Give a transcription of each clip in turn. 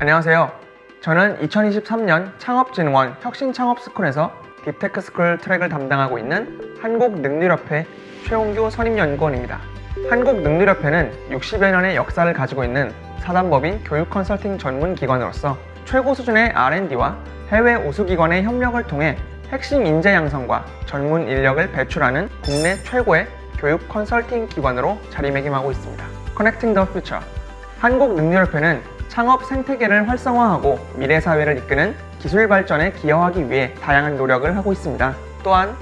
안녕하세요. 저는 2023년 창업진흥원 혁신창업스쿨에서 deep tech스쿨 트랙을 담당하고 있는 한국능률협회 최홍규 선임연구원입니다. 한국능률협회는 60여 년의 역사를 가지고 있는 사단법인 교육 컨설팅 전문 기관으로서 최고 수준의 R&D와 해외 우수기관의 협력을 통해 핵심 인재 양성과 전문 인력을 배출하는 국내 최고의 교육 컨설팅 기관으로 자리매김하고 있습니다. Connecting the Future 한국능률협회는 창업 생태계를 활성화하고 미래 사회를 이끄는 기술 발전에 기여하기 위해 다양한 노력을 하고 있습니다. 또한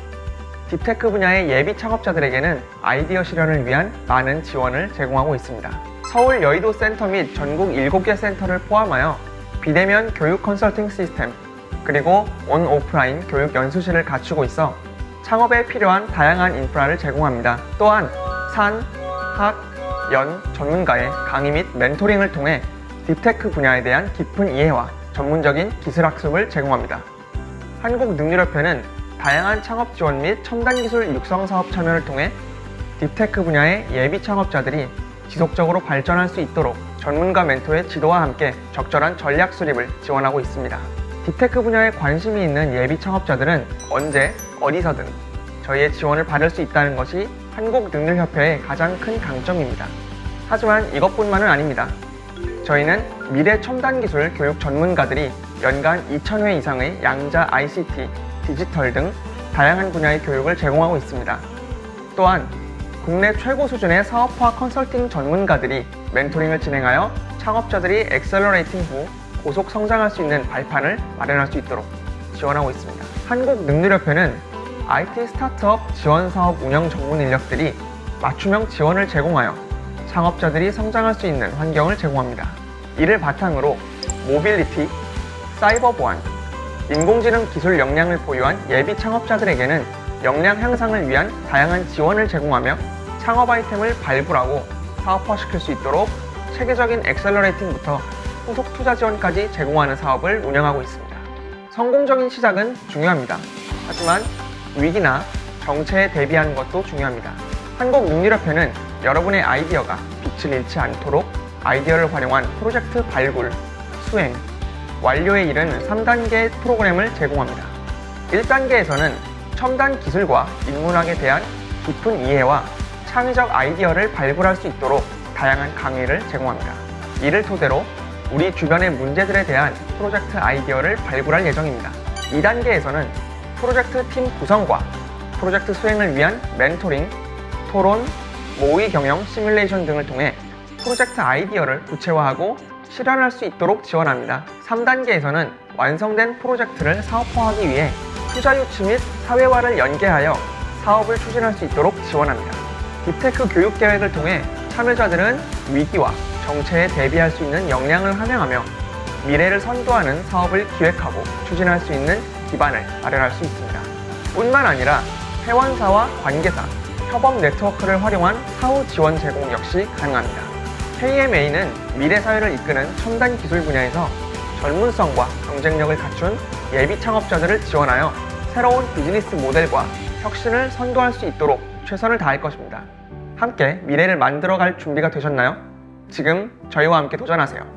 deep tech 분야의 예비 창업자들에게는 아이디어 실현을 위한 많은 지원을 제공하고 있습니다. 서울 여의도 센터 및 전국 7개 센터를 포함하여 비대면 교육 컨설팅 시스템, 그리고 온 오프라인 교육 연수실을 갖추고 있어 창업에 필요한 다양한 인프라를 제공합니다. 또한 산, 학, 연 전문가의 강의 및 멘토링을 통해 deep tech 분야에 대한 깊은 이해와 전문적인 기술 학습을 제공합니다. 한국능률협회는 다양한 창업 지원 및 첨단 기술 육성 사업 참여를 통해 deep tech 분야의 예비 창업자들이 지속적으로 발전할 수 있도록 전문가 멘토의 지도와 함께 적절한 전략 수립을 지원하고 있습니다. deep tech 분야에 관심이 있는 예비 창업자들은 언제 어디서든 저희의 지원을 받을 수 있다는 것이 한국능률협회의 가장 큰 강점입니다. 하지만 이것뿐만은 아닙니다. 저희는 미래 첨단 기술 교육 전문가들이 연간 2,000회 이상의 양자 ICT, 디지털 등 다양한 분야의 교육을 제공하고 있습니다. 또한 국내 최고 수준의 사업화 컨설팅 전문가들이 멘토링을 진행하여 창업자들이 accelerating 후 고속 성장할 수 있는 발판을 마련할 수 있도록 지원하고 있습니다. 한국능률협회는 IT 스타트업 지원 사업 운영 전문 인력들이 맞춤형 지원을 제공하여 창업자들이 성장할 수 있는 환경을 제공합니다. 이를 바탕으로 모빌리티, 사이버 보안, 인공지능 기술 역량을 보유한 예비 창업자들에게는 역량 향상을 위한 다양한 지원을 제공하며 창업 아이템을 발굴하고 사업화시킬 수 있도록 체계적인 accelerating부터 후속 투자 지원까지 제공하는 사업을 운영하고 있습니다. 성공적인 시작은 중요합니다. 하지만 위기나 정체에 대비하는 것도 중요합니다. 한국능률협회는 여러분의 아이디어가 빛을 잃지 않도록 아이디어를 활용한 프로젝트 발굴, 수행, 완료에 이른 3단계 프로그램을 제공합니다. 1단계에서는 첨단 기술과 인문학에 대한 깊은 이해와 창의적 아이디어를 발굴할 수 있도록 다양한 강의를 제공합니다. 이를 토대로 우리 주변의 문제들에 대한 프로젝트 아이디어를 발굴할 예정입니다. 2단계에서는 프로젝트 팀 구성과 프로젝트 수행을 위한 멘토링, 토론, 모의 경영 시뮬레이션 등을 통해 프로젝트 아이디어를 구체화하고 실현할 수 있도록 지원합니다. 3단계에서는 완성된 프로젝트를 사업화하기 위해 투자 유치 및 사회화를 연계하여 사업을 추진할 수 있도록 지원합니다. deep tech 교육 계획을 통해 참여자들은 위기와 정체에 대비할 수 있는 역량을 함양하며 미래를 선도하는 사업을 기획하고 추진할 수 있는 기반을 마련할 수 있습니다. 뿐만 아니라 회원사와 관계사, 협업 네트워크를 활용한 사후 지원 제공 역시 가능합니다. KMA는 미래 사회를 이끄는 첨단 기술 분야에서 전문성과 경쟁력을 갖춘 예비 창업자들을 지원하여 새로운 비즈니스 모델과 혁신을 선도할 수 있도록 최선을 다할 것입니다. 함께 미래를 만들어갈 준비가 되셨나요? 지금 저희와 함께 도전하세요.